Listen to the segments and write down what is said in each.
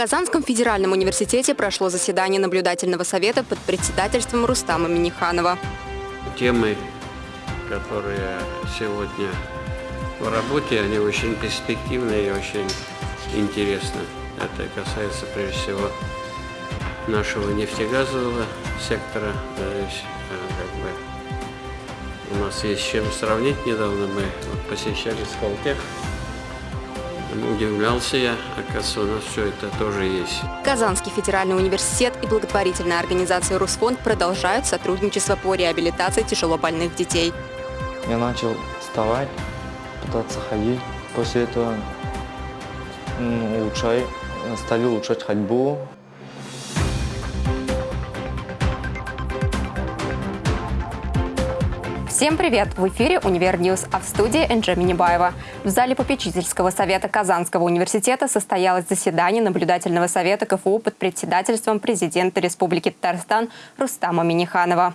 Казанском федеральном университете прошло заседание наблюдательного совета под председательством Рустама Миниханова. Темы, которые сегодня в работе, они очень перспективные и очень интересны. Это касается прежде всего нашего нефтегазового сектора. Здесь, как бы, у нас есть с чем сравнить. Недавно мы посещали Сколтех. Удивлялся я, оказывается, у нас все это тоже есть. Казанский федеральный университет и благотворительная организация «Русфонд» продолжают сотрудничество по реабилитации тяжелобольных детей. Я начал вставать, пытаться ходить. После этого ну, улучшай, стали улучшать ходьбу, Всем привет! В эфире «Универ News», а в студии Инджи Минибаева. В зале попечительского совета Казанского университета состоялось заседание наблюдательного совета КФУ под председательством президента Республики Татарстан Рустама Миниханова.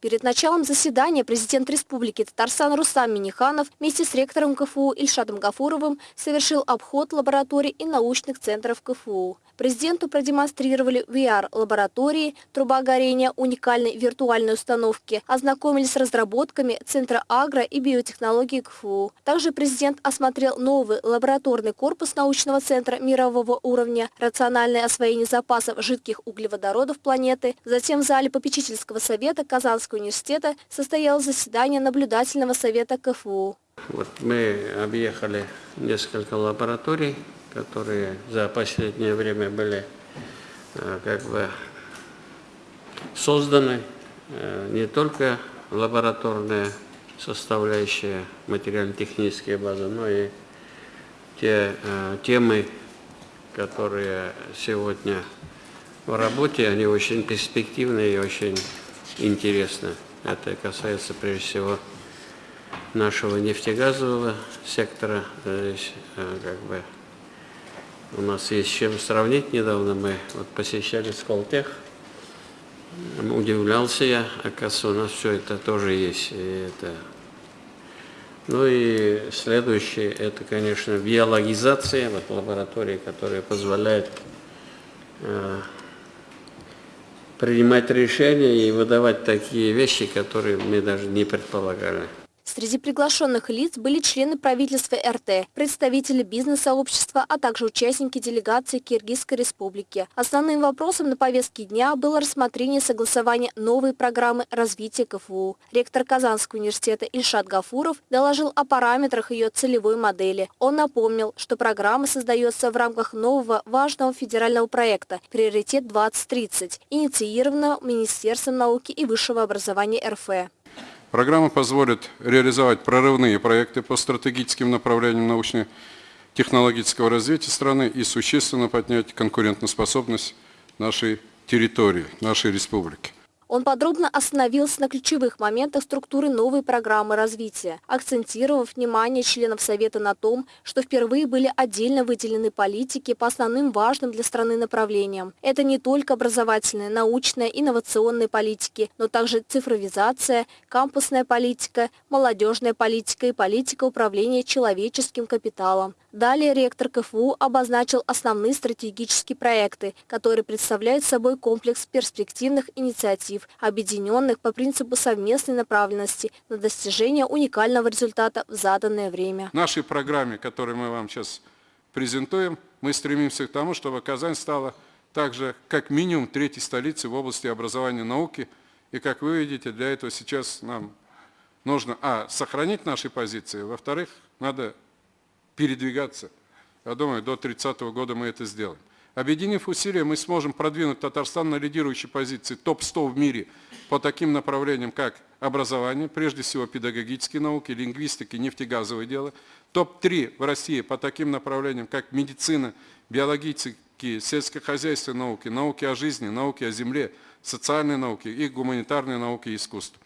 Перед началом заседания президент Республики Татарстан Рустам Миниханов вместе с ректором КФУ Ильшатом Гафуровым совершил обход лабораторий и научных центров КФУ. Президенту продемонстрировали VR-лаборатории, труба горения уникальной виртуальной установки, ознакомились с разработками Центра агро и биотехнологии КФУ. Также президент осмотрел новый лабораторный корпус научного центра мирового уровня, рациональное освоение запасов жидких углеводородов планеты. Затем в зале попечительского совета Казанского университета состоялось заседание наблюдательного совета КФУ. Вот мы объехали несколько лабораторий которые за последнее время были э, как бы созданы э, не только лабораторные составляющие материально-технические базы, но и те э, темы, которые сегодня в работе, они очень перспективные и очень интересны. Это касается прежде всего нашего нефтегазового сектора. Здесь как бы у нас есть с чем сравнить. Недавно мы вот посещали Сколтех. Удивлялся я, оказывается, у нас все это тоже есть. И это... Ну и следующее, это, конечно, биологизация, вот лаборатории, которая позволяет э, принимать решения и выдавать такие вещи, которые мы даже не предполагали. Среди приглашенных лиц были члены правительства РТ, представители бизнес-сообщества, а также участники делегации Киргизской республики. Основным вопросом на повестке дня было рассмотрение согласования новой программы развития КФУ. Ректор Казанского университета Ильшат Гафуров доложил о параметрах ее целевой модели. Он напомнил, что программа создается в рамках нового важного федерального проекта «Приоритет 2030», инициированного Министерством науки и высшего образования РФ. Программа позволит реализовать прорывные проекты по стратегическим направлениям научно-технологического развития страны и существенно поднять конкурентоспособность нашей территории, нашей республики. Он подробно остановился на ключевых моментах структуры новой программы развития, акцентировав внимание членов Совета на том, что впервые были отдельно выделены политики по основным важным для страны направлениям. Это не только образовательная, научная, инновационная политики, но также цифровизация, кампусная политика, молодежная политика и политика управления человеческим капиталом. Далее ректор КФУ обозначил основные стратегические проекты, которые представляют собой комплекс перспективных инициатив, объединенных по принципу совместной направленности на достижение уникального результата в заданное время. В нашей программе, которую мы вам сейчас презентуем, мы стремимся к тому, чтобы Казань стала также как минимум третьей столицей в области образования и науки. И как вы видите, для этого сейчас нам нужно, а, сохранить наши позиции, во-вторых, надо передвигаться. Я думаю, до 30 -го года мы это сделаем. Объединив усилия, мы сможем продвинуть Татарстан на лидирующей позиции топ-100 в мире по таким направлениям, как образование, прежде всего педагогические науки, лингвистики, нефтегазовое дело, топ-3 в России по таким направлениям, как медицина, биологические, сельскохозяйственные науки, науки о жизни, науки о земле, социальные науки и гуманитарные науки и искусство.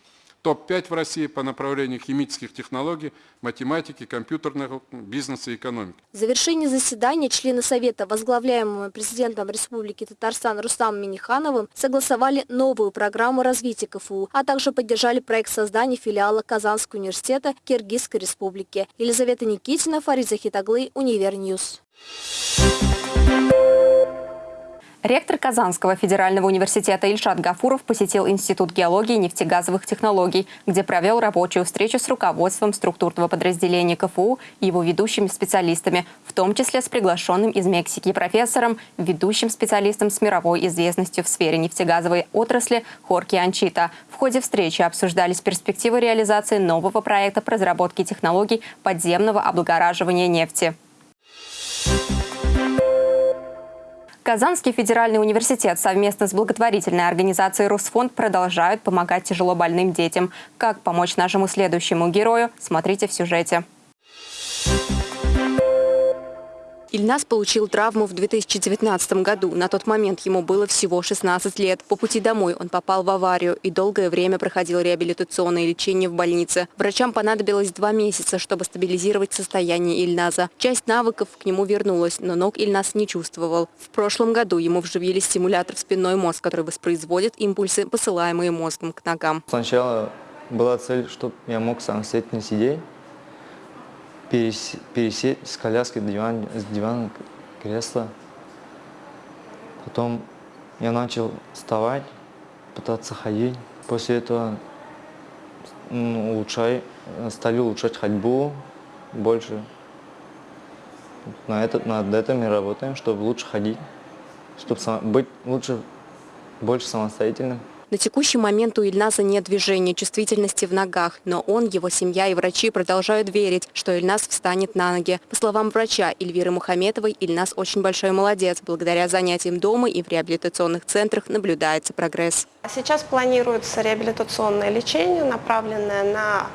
Топ-5 в России по направлению химических технологий, математики, компьютерного бизнеса и экономики. В завершении заседания члены Совета, возглавляемого президентом Республики Татарстан Рустамом Минихановым, согласовали новую программу развития КФУ, а также поддержали проект создания филиала Казанского университета Киргизской Республики. Елизавета Никитина, Фарид Захитаглы, Универ News. Ректор Казанского федерального университета Ильшат Гафуров посетил Институт геологии и нефтегазовых технологий, где провел рабочую встречу с руководством структурного подразделения КФУ и его ведущими специалистами, в том числе с приглашенным из Мексики профессором, ведущим специалистом с мировой известностью в сфере нефтегазовой отрасли Хорхе Анчейта. В ходе встречи обсуждались перспективы реализации нового проекта по разработке технологий подземного облагораживания нефти. Казанский федеральный университет совместно с благотворительной организацией «Русфонд» продолжают помогать тяжело больным детям. Как помочь нашему следующему герою, смотрите в сюжете. Ильнас получил травму в 2019 году. На тот момент ему было всего 16 лет. По пути домой он попал в аварию и долгое время проходил реабилитационное лечение в больнице. Врачам понадобилось два месяца, чтобы стабилизировать состояние Ильназа. Часть навыков к нему вернулась, но ног Ильназ не чувствовал. В прошлом году ему вживили стимулятор в спинной мозг, который воспроизводит импульсы, посылаемые мозгом к ногам. Сначала была цель, чтобы я мог самостоятельно сидеть пересесть с коляски диван, с дивана кресла. Потом я начал вставать, пытаться ходить. После этого ну, улучшай, стали улучшать ходьбу больше. На этот, над этим мы работаем, чтобы лучше ходить, чтобы быть лучше, больше самостоятельным. На текущий момент у Ильназа нет движения, чувствительности в ногах, но он, его семья и врачи продолжают верить, что Ильназ встанет на ноги. По словам врача Эльвиры Мухаметовой, Ильназ очень большой молодец. Благодаря занятиям дома и в реабилитационных центрах наблюдается прогресс. Сейчас планируется реабилитационное лечение, направленное на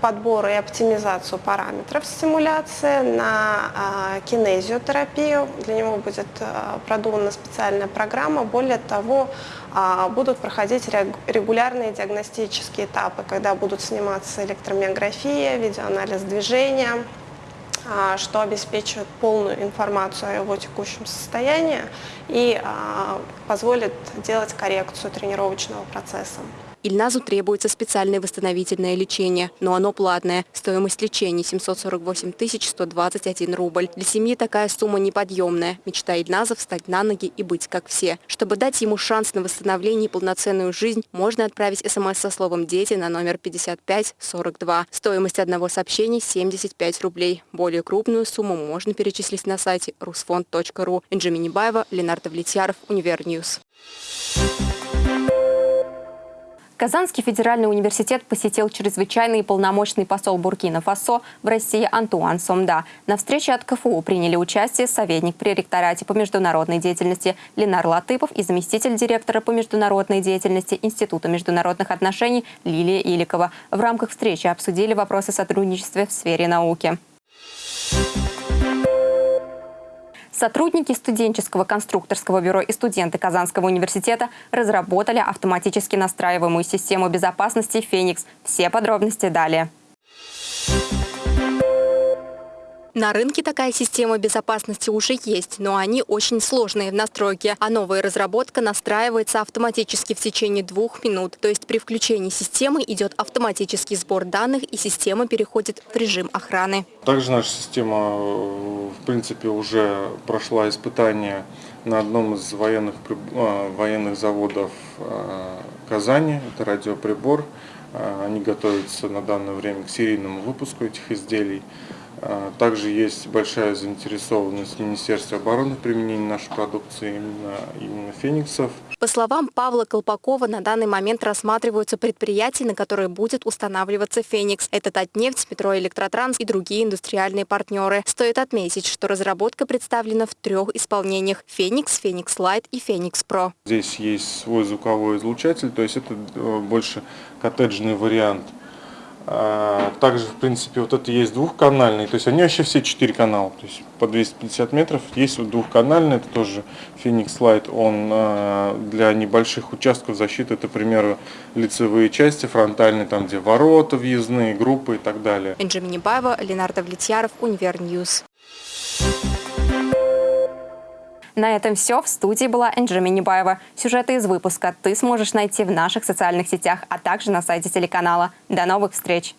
подбор и оптимизацию параметров стимуляции, на э, кинезиотерапию. Для него будет э, продумана специальная программа. Более того, э, будут проходить регулярные диагностические этапы, когда будут сниматься электромиография, видеоанализ движения, что обеспечивает полную информацию о его текущем состоянии и позволит делать коррекцию тренировочного процесса. Ильназу требуется специальное восстановительное лечение, но оно платное. Стоимость лечения 748 121 рубль. Для семьи такая сумма неподъемная. Мечта Ильназа встать на ноги и быть как все. Чтобы дать ему шанс на восстановление и полноценную жизнь, можно отправить смс со словом «Дети» на номер 5542. Стоимость одного сообщения 75 рублей. Более крупную сумму можно перечислить на сайте rusfond.ru. Инджи Минибаева, Ленар Довлетьяров, Универ News. Казанский федеральный университет посетил чрезвычайный и полномочный посол Буркина-Фасо в России Антуан Сомда. На встрече от КФУ приняли участие советник при ректорате по международной деятельности Ленар Латыпов и заместитель директора по международной деятельности Института международных отношений Лилия Иликова. В рамках встречи обсудили вопросы сотрудничества в сфере науки. Сотрудники студенческого конструкторского бюро и студенты Казанского университета разработали автоматически настраиваемую систему безопасности «Феникс». Все подробности далее. На рынке такая система безопасности уже есть, но они очень сложные в настройке, а новая разработка настраивается автоматически в течение двух минут. То есть при включении системы идет автоматический сбор данных и система переходит в режим охраны. Также наша система, э, в принципе, уже прошла испытание на одном из военных, э, военных заводов э, Казани. Это радиоприбор. Они готовятся на данное время к серийному выпуску этих изделий. А, также есть большая заинтересованность Министерства обороны в применении нашей продукции именно, именно фениксов. По словам Павла Колпакова, на данный момент рассматриваются предприятия, на которые будет устанавливаться «Феникс». Это Татнефть, Метроэлектротранс и другие индустриальные партнеры. Стоит отметить, что разработка представлена в трех исполнениях – «Феникс», «Феникс Light» и «Феникс Pro». Здесь есть свой звуковой излучатель, то есть это э, больше коттеджный вариант – Также, в принципе, вот это есть двухканальный, то есть они вообще все четыре канала, то есть по 250 метров. Есть вот двухканальный, это тоже Phoenix Light, он а, для небольших участков защиты, это, к лицевые части, фронтальные, там где ворота въездные, группы и так далее. Инджи Минибаева, Ленар Довлетьяров, Универ News. На этом все. В студии была Энджи Минибаева. Сюжеты из выпуска ты сможешь найти в наших социальных сетях, а также на сайте телеканала. До новых встреч!